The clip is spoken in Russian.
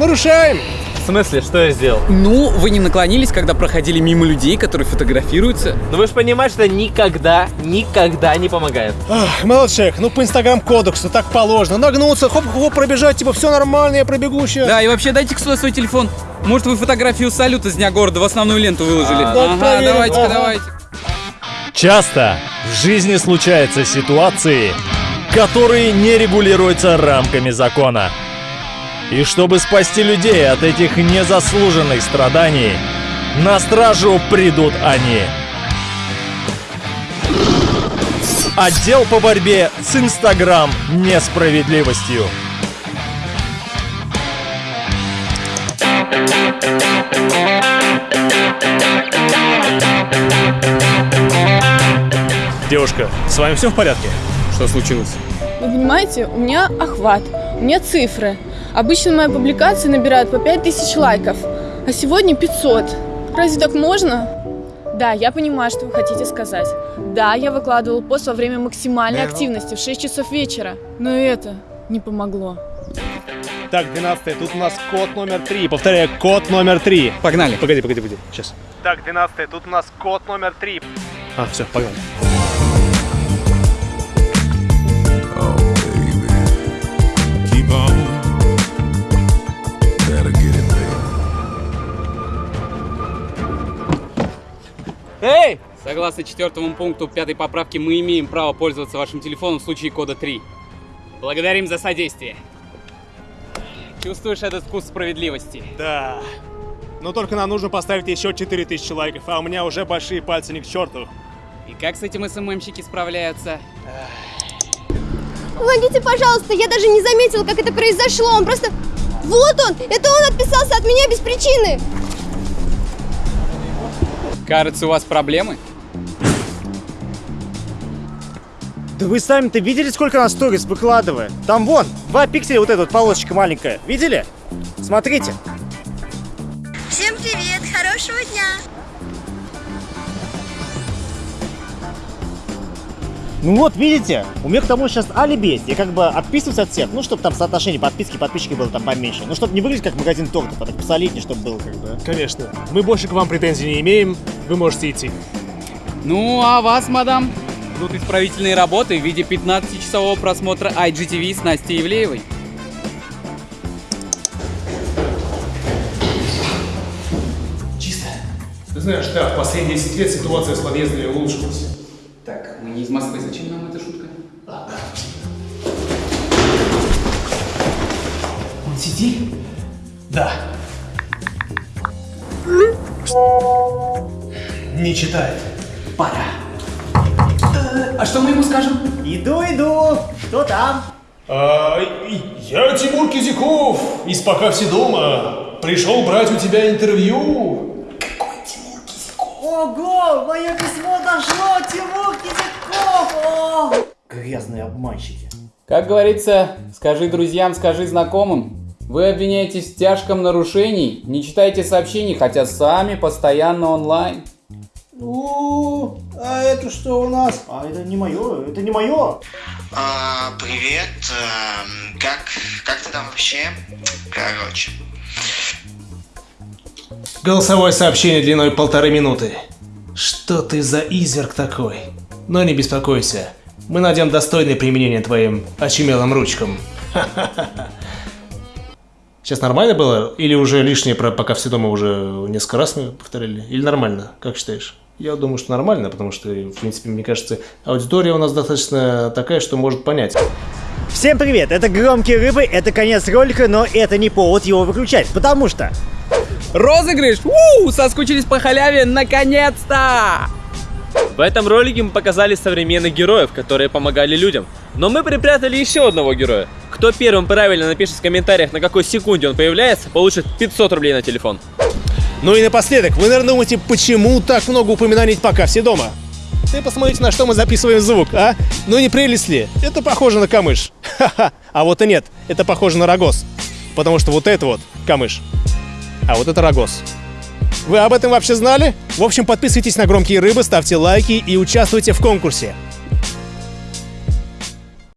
нарушаем. В смысле, что я сделал? Ну, вы не наклонились, когда проходили мимо людей, которые фотографируются? Ну вы же понимаете, что никогда, никогда не помогает. Ах, молодой человек, ну по инстаграм-кодексу так положено. Нагнуться, хоп-хоп, пробежать, типа, все нормально, я пробегу сейчас. Да, и вообще дайте сюда свой телефон. Может, вы фотографию салюта с Дня города в основную ленту выложили? А, ага, проверим, давайте-ка, ага. давайте. Часто в жизни случаются ситуации, которые не регулируются рамками закона. И чтобы спасти людей от этих незаслуженных страданий, на стражу придут они. Отдел по борьбе с Инстаграм несправедливостью. Девушка, с вами все в порядке? Что случилось? Вы понимаете, у меня охват, у меня цифры. Обычно мои публикации набирают по 5000 лайков, а сегодня 500. Разве так можно? Да, я понимаю, что вы хотите сказать. Да, я выкладывал пост во время максимальной активности в 6 часов вечера. Но и это не помогло. Так, 12 тут у нас код номер 3. Повторяю, код номер 3. Погнали. Погоди, погоди, погоди. Сейчас. Так, 12 тут у нас код номер 3. А, все, погнали. Согласно четвертому пункту пятой поправки, мы имеем право пользоваться вашим телефоном в случае кода 3. Благодарим за содействие. Чувствуешь этот вкус справедливости? Да. Но только нам нужно поставить еще 4000 лайков, а у меня уже большие пальцы не к черту. И как с этим СММщики справляются? Помогите, пожалуйста, я даже не заметила, как это произошло. Он просто... Вот он! Это он отписался от меня без причины! Кажется, у вас проблемы? Да вы сами-то видели, сколько она сторис выкладывает? Там вон, 2 пикселя вот эта вот полосочка маленькая. Видели? Смотрите. Всем привет, хорошего дня! Ну вот, видите, у меня к тому сейчас алиби есть. Я как бы отписываюсь от всех, ну, чтобы там соотношение подписки подписчиков было там поменьше. Ну, чтобы не выглядеть как магазин тортов, а так посолиднее, чтобы было как бы. Конечно. Мы больше к вам претензий не имеем. Вы можете идти. Ну, а вас, мадам? Ждут исправительные работы в виде 15-часового просмотра IGTV с Настей Ивлеевой. Ты знаешь, да, в последние 10 лет ситуация с подъездами улучшилась. Так, мы не из Москвы, зачем нам эта шутка? Он сидит? Да. Не читает. Пора. А что мы ему скажем? Иду, иду. Кто там? А, я Тимур Кизяков из «Пока все дома». Пришел брать у тебя интервью. Ого, мое письмо дошло, Тимур Кизяков! Грязные обманщики. Как говорится, скажи друзьям, скажи знакомым. Вы обвиняетесь в тяжком нарушении, не читаете сообщений, хотя сами постоянно онлайн. Ну, а это что у нас? А это не мое, это не мое. А, привет. эм, Как, как ты там вообще? Короче. Голосовое сообщение длиной полторы минуты. Что ты за изверг такой? Но не беспокойся. Мы найдем достойное применение твоим очумелым ручкам. Сейчас нормально было? Или уже лишнее про пока все дома уже несколько раз мы повторили? Или нормально? Как считаешь? Я думаю, что нормально, потому что, в принципе, мне кажется, аудитория у нас достаточно такая, что может понять. Всем привет, это Громкие Рыбы, это конец ролика, но это не повод его выключать, потому что... Розыгрыш! У, соскучились по халяве, наконец-то! В этом ролике мы показали современных героев, которые помогали людям. Но мы припрятали еще одного героя. Кто первым правильно напишет в комментариях, на какой секунде он появляется, получит 500 рублей на телефон. Ну и напоследок, вы, наверное, думаете, почему так много упоминаний пока все дома? Ты посмотрите, на что мы записываем звук, а? Ну не прелесть ли? Это похоже на камыш. Ха-ха. А вот и нет, это похоже на рогоз. Потому что вот это вот камыш. А вот это рогоз. Вы об этом вообще знали? В общем, подписывайтесь на «Громкие рыбы», ставьте лайки и участвуйте в конкурсе.